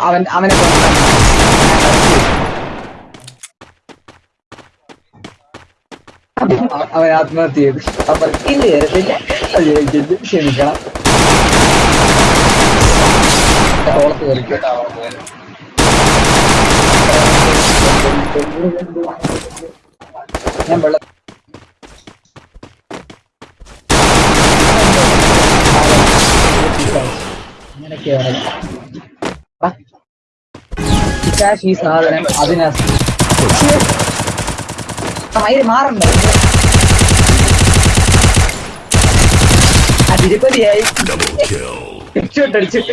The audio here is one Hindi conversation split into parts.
അവൻ അവനെ അവൻ ആത്മഹത്യ ചെയ്തു. അപ്പൊ ഇല്ല ക്ഷമിക്കണം. ഞാൻ വെള്ളം അങ്ങനെയൊക്കെയാണ് കാശ് ഈ സാധനം അതിനാ മയില് മാറണ്ട ആ തിരുപ്പതിയായി Double kill. हेडशॉट हेडशॉट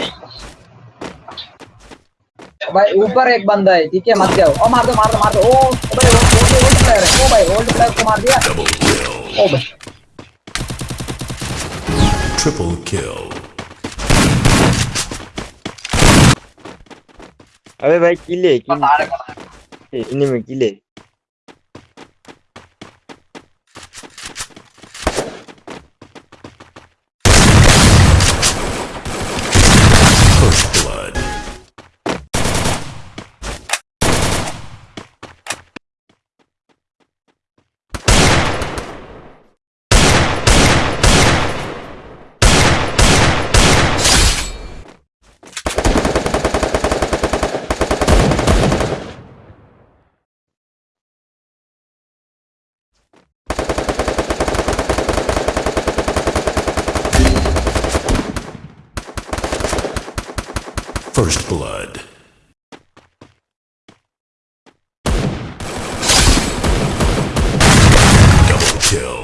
भाई ऊपर एक बंदा है ठीक है मत जाओ ओ मार दो मार दो मार दो ओ ओ भाई ओल्ड ओल्ड प्लेयर है ओ भाई ओल्ड प्लेयर को मार दिया Double kill. ओ भाई Triple kill. अबे भाई किले किले। इन्हीं में किले। First Blood. Double kill.